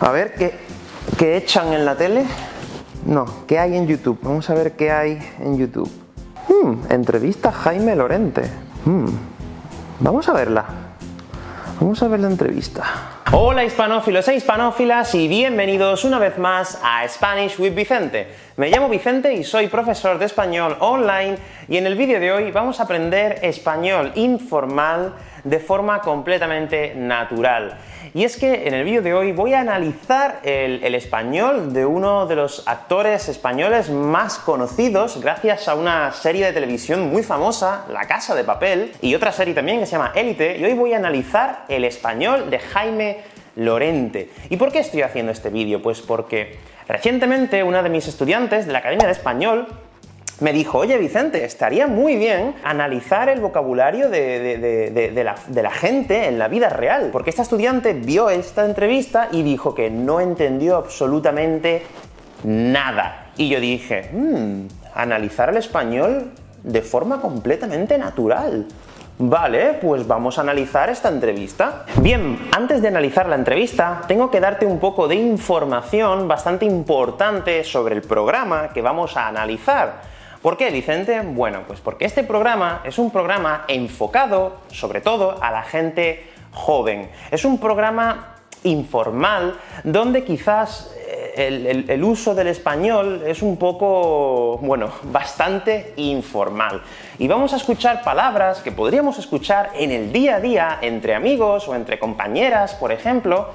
A ver, ¿qué, ¿qué echan en la tele? No, ¿qué hay en YouTube? Vamos a ver qué hay en YouTube. Hmm, entrevista a Jaime Lorente. Hmm, vamos a verla. Vamos a ver la entrevista. Hola hispanófilos e hispanófilas y bienvenidos una vez más a Spanish with Vicente. Me llamo Vicente y soy profesor de español online y en el vídeo de hoy vamos a aprender español informal de forma completamente natural. Y es que en el vídeo de hoy voy a analizar el, español de uno de los actores españoles más conocidos gracias a una serie de televisión muy famosa, La Casa de Papel, y otra serie también que se llama Élite, y hoy voy a analizar el español de Jaime Lorente. ¿Y por qué estoy haciendo este vídeo? Pues porque recientemente una de mis estudiantes de la Academia de Español me dijo, oye Vicente, estaría muy bien analizar el vocabulario de, la, gente en la vida real, porque esta estudiante vio esta entrevista y dijo que no entendió absolutamente nada. Y yo dije, mmm, analizar el español de forma completamente natural. Vale, pues vamos a analizar esta entrevista. Bien, antes de analizar la entrevista, tengo que darte un poco de información bastante importante sobre el programa que vamos a analizar. ¿Por qué, Vicente? Bueno, pues porque este programa es un programa enfocado, sobre todo, a la gente joven. Es un programa informal, donde quizás eh, el, uso del español es un poco, bueno, bastante informal. Y vamos a escuchar palabras que podríamos escuchar en el día a día entre amigos o entre compañeras, por ejemplo,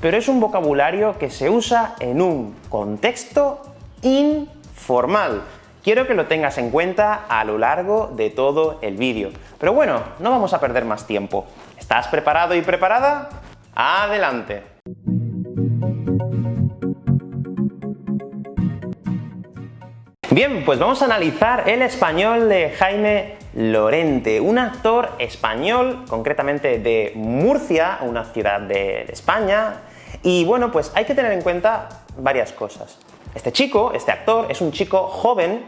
pero es un vocabulario que se usa en un contexto informal. Quiero que lo tengas en cuenta a lo largo de todo el vídeo. Pero bueno, no vamos a perder más tiempo. ¿Estás preparado y preparada? ¡Adelante! Bien, pues vamos a analizar el español de Jaime Lorente, un actor español, concretamente de Murcia, una ciudad de España, y bueno, pues hay que tener en cuenta varias cosas. Este chico, este actor, es un chico joven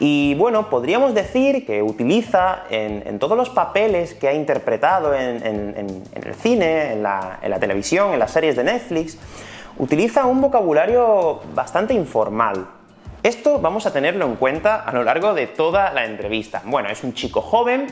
y bueno, podríamos decir que utiliza en, todos los papeles que ha interpretado en, el cine, en la, televisión, en las series de Netflix, utiliza un vocabulario bastante informal, esto vamos a tenerlo en cuenta a lo largo de toda la entrevista. Bueno, es un chico joven,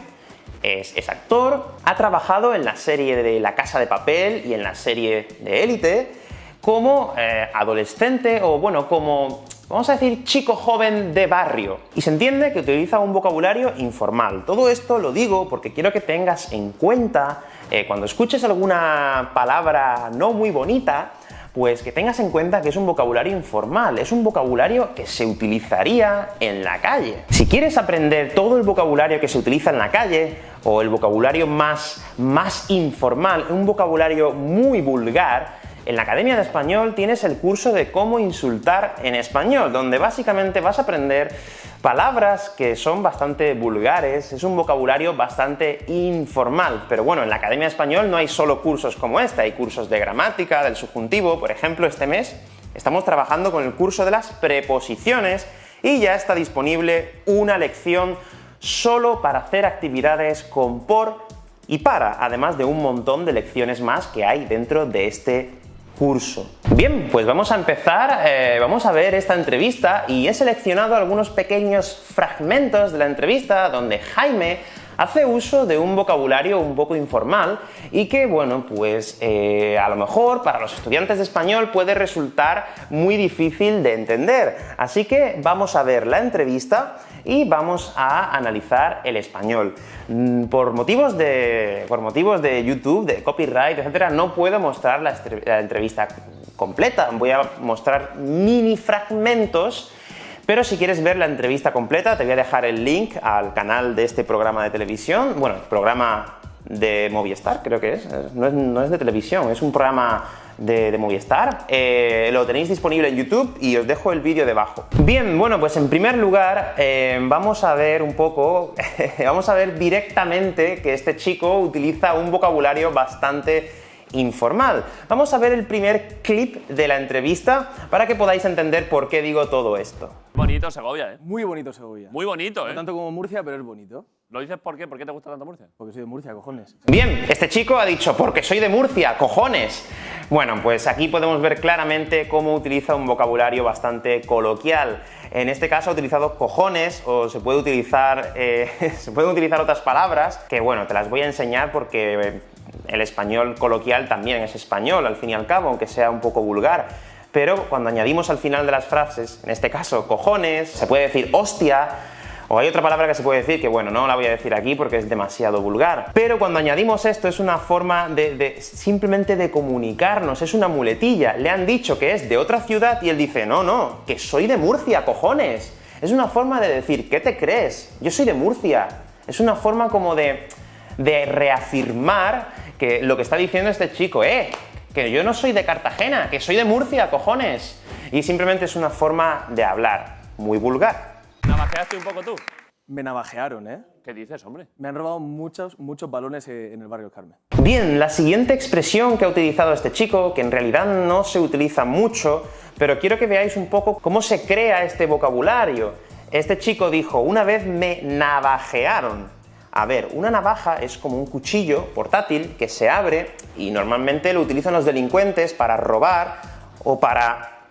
es, es, actor, ha trabajado en la serie de La Casa de Papel y en la serie de Élite, como eh, adolescente o bueno, como vamos a decir chico joven de barrio. Y se entiende que utiliza un vocabulario informal. Todo esto lo digo porque quiero que tengas en cuenta, eh, cuando escuches alguna palabra no muy bonita, pues que tengas en cuenta que es un vocabulario informal, es un vocabulario que se utilizaría en la calle. Si quieres aprender todo el vocabulario que se utiliza en la calle, o el vocabulario más, más informal, un vocabulario muy vulgar, en la Academia de Español tienes el curso de cómo insultar en español, donde básicamente vas a aprender palabras que son bastante vulgares, es un vocabulario bastante informal, pero bueno, en la Academia de Español no hay solo cursos como este, hay cursos de gramática, del subjuntivo, por ejemplo, este mes estamos trabajando con el curso de las preposiciones y ya está disponible una lección solo para hacer actividades con por y para, además de un montón de lecciones más que hay dentro de este curso. Bien, pues vamos a empezar, eh, vamos a ver esta entrevista y he seleccionado algunos pequeños fragmentos de la entrevista donde Jaime hace uso de un vocabulario un poco informal y que, bueno, pues eh, a lo mejor para los estudiantes de español puede resultar muy difícil de entender. Así que vamos a ver la entrevista y vamos a analizar el español. Mm, por motivos de, por motivos de YouTube, de copyright, etcétera, no puedo mostrar la, entrevista completa. Voy a mostrar mini fragmentos pero si quieres ver la entrevista completa, te voy a dejar el link al canal de este programa de televisión, bueno, programa de Movistar, creo que es, no es, de televisión, es un programa de, Movistar, eh, lo tenéis disponible en YouTube y os dejo el vídeo debajo. Bien, bueno, pues en primer lugar eh, vamos a ver un poco, vamos a ver directamente que este chico utiliza un vocabulario bastante informal. Vamos a ver el primer clip de la entrevista para que podáis entender por qué digo todo esto. Bonito Segovia, ¿eh? Muy bonito Segovia. Muy bonito, No ¿eh? tanto como Murcia, pero es bonito. ¿Lo dices por qué? ¿Por qué te gusta tanto Murcia? Porque soy de Murcia, cojones. Bien, este chico ha dicho, porque soy de Murcia, cojones. Bueno, pues aquí podemos ver claramente cómo utiliza un vocabulario bastante coloquial. En este caso ha utilizado cojones, o se puede utilizar, eh, se pueden utilizar otras palabras, que bueno, te las voy a enseñar porque el español coloquial también es español, al fin y al cabo, aunque sea un poco vulgar. Pero cuando añadimos al final de las frases, en este caso cojones, se puede decir hostia, o hay otra palabra que se puede decir que, bueno, no la voy a decir aquí porque es demasiado vulgar. Pero cuando añadimos esto es una forma de, simplemente de comunicarnos, es una muletilla. Le han dicho que es de otra ciudad y él dice, no, no, que soy de Murcia, cojones. Es una forma de decir, ¿qué te crees? Yo soy de Murcia. Es una forma como de, de reafirmar que lo que está diciendo este chico, eh, que yo no soy de Cartagena, que soy de Murcia, cojones. Y simplemente es una forma de hablar, muy vulgar. ¿Navajeaste un poco tú? Me navajearon, ¿eh? ¿Qué dices, hombre? Me han robado muchos, muchos balones eh, en el barrio Carmen. Bien, la siguiente expresión que ha utilizado este chico, que en realidad no se utiliza mucho, pero quiero que veáis un poco cómo se crea este vocabulario. Este chico dijo, una vez me navajearon. A ver, una navaja es como un cuchillo portátil que se abre y normalmente lo utilizan los delincuentes para robar o para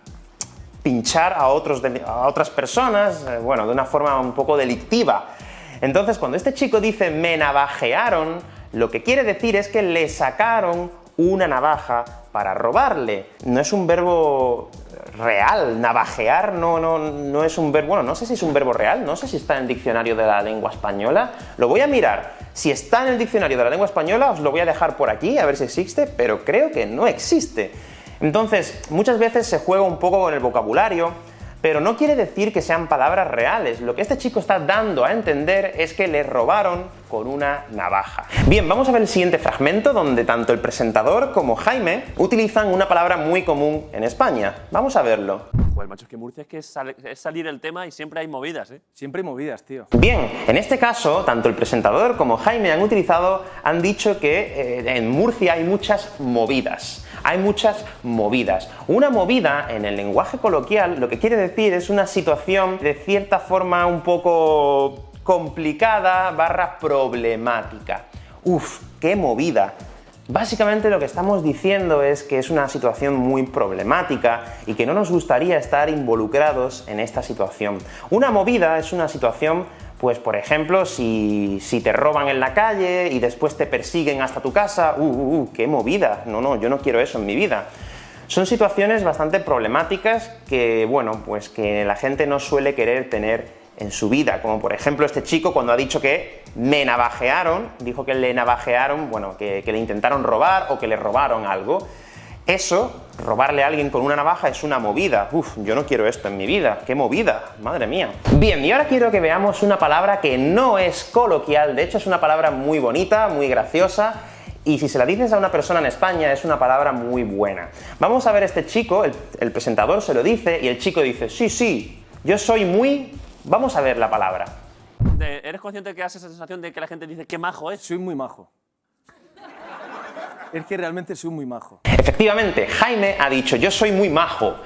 pinchar a, otros a otras personas, eh, bueno, de una forma un poco delictiva. Entonces, cuando este chico dice me navajearon, lo que quiere decir es que le sacaron una navaja para robarle. No es un verbo real, navajear no, no, no es un verbo, bueno, no sé si es un verbo real, no sé si está en el diccionario de la lengua española, lo voy a mirar. Si está en el diccionario de la lengua española, os lo voy a dejar por aquí, a ver si existe, pero creo que no existe. Entonces, muchas veces se juega un poco con el vocabulario, pero no quiere decir que sean palabras reales. Lo que este chico está dando a entender es que le robaron con una navaja. Bien, vamos a ver el siguiente fragmento donde tanto el presentador como Jaime utilizan una palabra muy común en España. Vamos a verlo. Pues macho, es que Murcia es que es, sal es salir el tema y siempre hay movidas, ¿eh? Siempre hay movidas, tío. Bien, en este caso, tanto el presentador como Jaime han utilizado, han dicho que eh, en Murcia hay muchas movidas hay muchas movidas. Una movida, en el lenguaje coloquial, lo que quiere decir es una situación de cierta forma un poco complicada barra problemática. Uf, qué movida. Básicamente lo que estamos diciendo es que es una situación muy problemática y que no nos gustaría estar involucrados en esta situación. Una movida es una situación pues por ejemplo, si, si, te roban en la calle y después te persiguen hasta tu casa, ¡uh, uh, uh! ¡Qué movida! No, no, yo no quiero eso en mi vida. Son situaciones bastante problemáticas que, bueno, pues que la gente no suele querer tener en su vida, como por ejemplo este chico cuando ha dicho que me navajearon, dijo que le navajearon, bueno, que, que le intentaron robar o que le robaron algo. Eso, robarle a alguien con una navaja es una movida. Uf, yo no quiero esto en mi vida. ¡Qué movida! ¡Madre mía! Bien, y ahora quiero que veamos una palabra que no es coloquial, de hecho es una palabra muy bonita, muy graciosa, y si se la dices a una persona en España es una palabra muy buena. Vamos a ver este chico, el, el presentador se lo dice, y el chico dice, sí, sí, yo soy muy... Vamos a ver la palabra. ¿Eres consciente de que hace esa sensación de que la gente dice qué majo es? Soy muy majo. Es que realmente soy muy majo. Efectivamente, Jaime ha dicho, yo soy muy majo.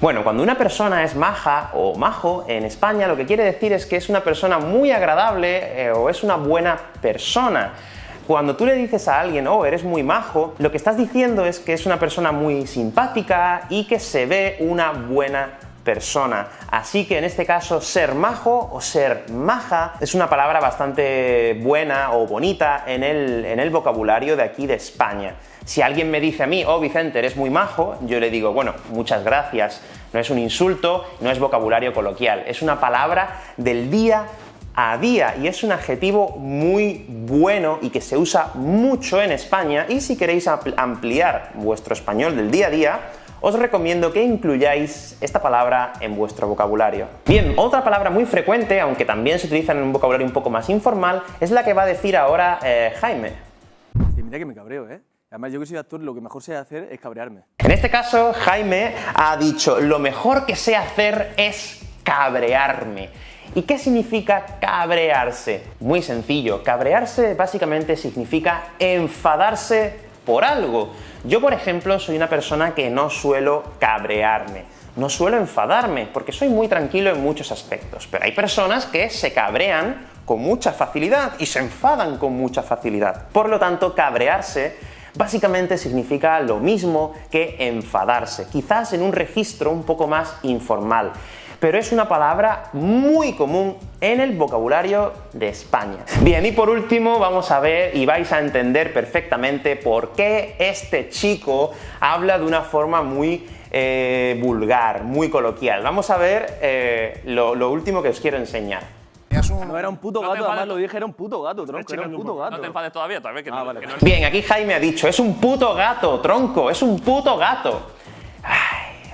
Bueno, cuando una persona es maja o majo en España, lo que quiere decir es que es una persona muy agradable eh, o es una buena persona. Cuando tú le dices a alguien, oh, eres muy majo, lo que estás diciendo es que es una persona muy simpática y que se ve una buena persona. Así que en este caso, ser majo o ser maja es una palabra bastante buena o bonita en el, en el vocabulario de aquí de España. Si alguien me dice a mí, oh Vicente, eres muy majo, yo le digo, bueno, muchas gracias. No es un insulto, no es vocabulario coloquial, es una palabra del día a día y es un adjetivo muy bueno y que se usa mucho en España y si queréis ampliar vuestro español del día a día, os recomiendo que incluyáis esta palabra en vuestro vocabulario. Bien, otra palabra muy frecuente, aunque también se utiliza en un vocabulario un poco más informal, es la que va a decir ahora eh, Jaime. Sí, mira que me cabreo, ¿eh? Además, yo que soy actor, lo que mejor sé hacer es cabrearme. En este caso, Jaime ha dicho, lo mejor que sé hacer es cabrearme. ¿Y qué significa cabrearse? Muy sencillo, cabrearse básicamente significa enfadarse por algo. Yo, por ejemplo, soy una persona que no suelo cabrearme. no suelo enfadarme, porque soy muy tranquilo en muchos aspectos, pero hay personas que se cabrean con mucha facilidad y se enfadan con mucha facilidad. Por lo tanto, cabrearse básicamente significa lo mismo que enfadarse, quizás en un registro un poco más informal pero es una palabra muy común en el vocabulario de España. Bien, y por último vamos a ver y vais a entender perfectamente por qué este chico habla de una forma muy eh, vulgar, muy coloquial. Vamos a ver eh, lo, último que os quiero enseñar. No era un puto gato, además lo dije, era un puto gato, tronco, era un puto gato. No te enfades todavía, todavía que, ah, Bien, aquí Jaime ha dicho, es un puto gato, tronco, es un puto gato.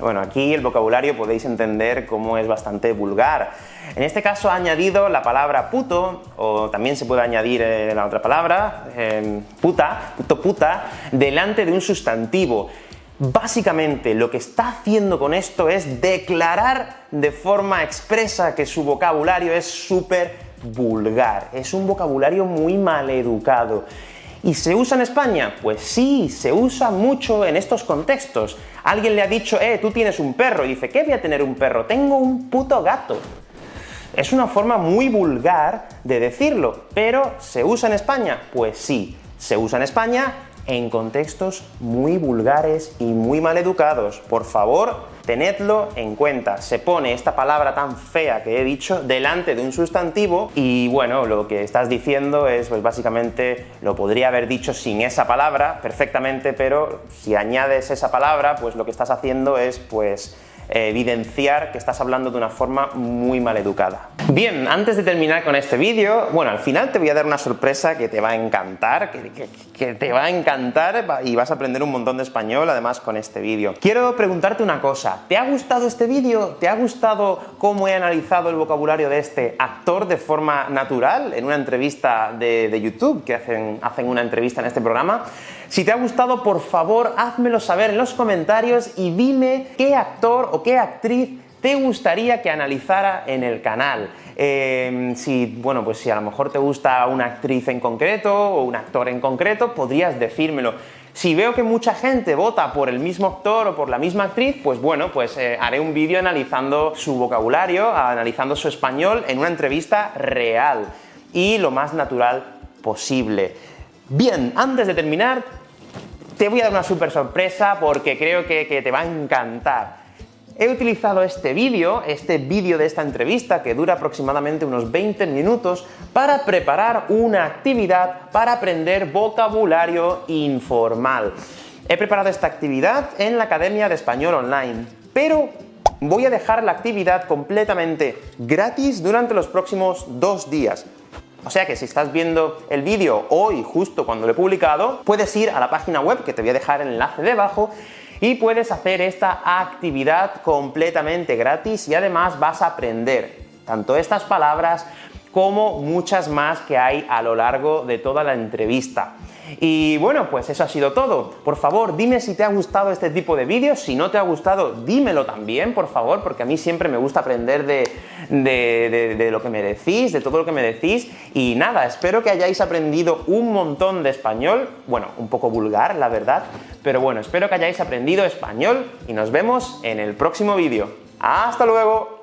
Bueno, aquí el vocabulario podéis entender cómo es bastante vulgar. En este caso ha añadido la palabra puto, o también se puede añadir eh, la otra palabra, em, puta, puto puta, delante de un sustantivo. Básicamente lo que está haciendo con esto es declarar de forma expresa que su vocabulario es súper vulgar, es un vocabulario muy maleducado. ¿Y se usa en España? Pues sí, se usa mucho en estos contextos. Alguien le ha dicho, eh, tú tienes un perro, y dice, ¿qué voy a tener un perro? Tengo un puto gato. Es una forma muy vulgar de decirlo, pero ¿se usa en España? Pues sí, se usa en España en contextos muy vulgares y muy maleducados. Por favor, tenedlo en cuenta. Se pone esta palabra tan fea que he dicho delante de un sustantivo y bueno, lo que estás diciendo es pues básicamente lo podría haber dicho sin esa palabra perfectamente, pero si añades esa palabra, pues lo que estás haciendo es pues evidenciar que estás hablando de una forma muy mal educada. Bien, antes de terminar con este vídeo, bueno, al final te voy a dar una sorpresa que te va a encantar, que, te va a encantar y vas a aprender un montón de español además con este vídeo. Quiero preguntarte una cosa, ¿te ha gustado este vídeo? ¿Te ha gustado cómo he analizado el vocabulario de este actor de forma natural en una entrevista de, de YouTube, que hacen, hacen una entrevista en este programa? Si te ha gustado, por favor, házmelo saber en los comentarios y dime qué actor o qué actriz te gustaría que analizara en el canal. Em, si, bueno, pues si a lo mejor te gusta una actriz en concreto o un actor en concreto, podrías decírmelo. Si veo que mucha gente vota por el mismo actor o por la misma actriz, pues bueno, pues eh, haré un vídeo analizando su vocabulario, analizando su español en una entrevista real y lo más natural posible. Bien, antes de terminar, te voy a dar una super sorpresa porque creo que, te va a encantar. He utilizado este vídeo, este vídeo de esta entrevista, que dura aproximadamente unos 20 minutos, para preparar una actividad para aprender vocabulario informal. He preparado esta actividad en la Academia de Español Online, pero voy a dejar la actividad completamente gratis durante los próximos dos días. O sea que si estás viendo el vídeo hoy, justo cuando lo he publicado, puedes ir a la página web, que te voy a dejar el enlace debajo, y puedes hacer esta actividad completamente gratis y además vas a aprender tanto estas palabras como muchas más que hay a lo largo de toda la entrevista. Y bueno, pues eso ha sido todo. Por favor, dime si te ha gustado este tipo de vídeos. Si no te ha gustado, dímelo también, por favor, porque a mí siempre me gusta aprender de, de, lo que me decís, de todo lo que me decís. Y nada, espero que hayáis aprendido un montón de español. Bueno, un poco vulgar, la verdad. Pero bueno, espero que hayáis aprendido español y nos vemos en el próximo vídeo. ¡Hasta luego!